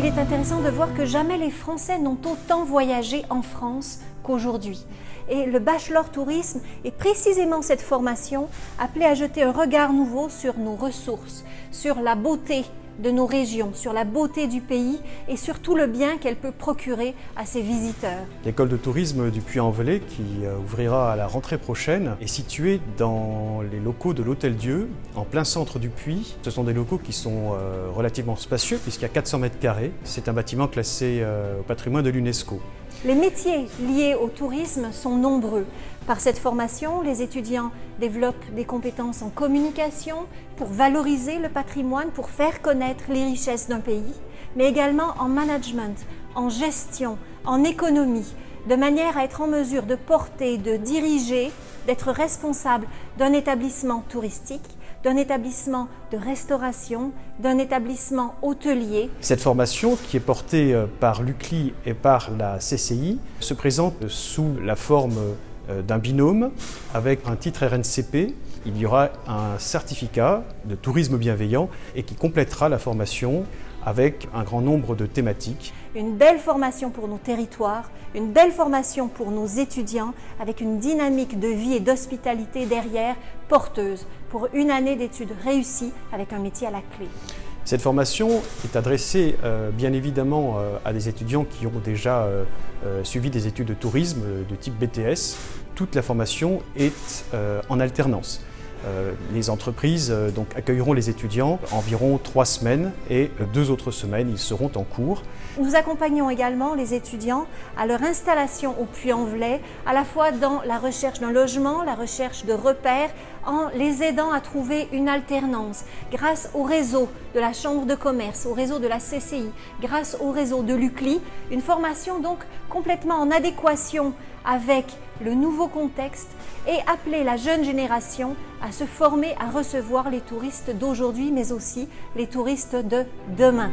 il est intéressant de voir que jamais les Français n'ont autant voyagé en France qu'aujourd'hui. Et le bachelor tourisme est précisément cette formation appelée à jeter un regard nouveau sur nos ressources, sur la beauté de nos régions, sur la beauté du pays et sur tout le bien qu'elle peut procurer à ses visiteurs. L'école de tourisme du Puy-en-Velay, qui euh, ouvrira à la rentrée prochaine, est située dans les locaux de l'Hôtel Dieu, en plein centre du Puy. Ce sont des locaux qui sont euh, relativement spacieux puisqu'il y a 400 mètres carrés. C'est un bâtiment classé euh, au patrimoine de l'UNESCO. Les métiers liés au tourisme sont nombreux. Par cette formation, les étudiants développent des compétences en communication pour valoriser le patrimoine, pour faire connaître les richesses d'un pays, mais également en management, en gestion, en économie, de manière à être en mesure de porter, de diriger, d'être responsable d'un établissement touristique d'un établissement de restauration, d'un établissement hôtelier. Cette formation, qui est portée euh, par l'UCLI et par la CCI, se présente sous la forme euh, d'un binôme avec un titre RNCP. Il y aura un certificat de tourisme bienveillant et qui complétera la formation avec un grand nombre de thématiques. Une belle formation pour nos territoires, une belle formation pour nos étudiants, avec une dynamique de vie et d'hospitalité derrière, porteuse, pour une année d'études réussies avec un métier à la clé. Cette formation est adressée euh, bien évidemment euh, à des étudiants qui ont déjà euh, suivi des études de tourisme de type BTS. Toute la formation est en alternance. Euh, les entreprises euh, donc, accueilleront les étudiants environ trois semaines et euh, deux autres semaines, ils seront en cours. Nous accompagnons également les étudiants à leur installation au Puy-en-Velay, à la fois dans la recherche d'un logement, la recherche de repères, en les aidant à trouver une alternance grâce au réseau de la Chambre de commerce, au réseau de la CCI, grâce au réseau de l'UCLI, une formation donc complètement en adéquation avec le nouveau contexte et appeler la jeune génération à se former à recevoir les touristes d'aujourd'hui mais aussi les touristes de demain.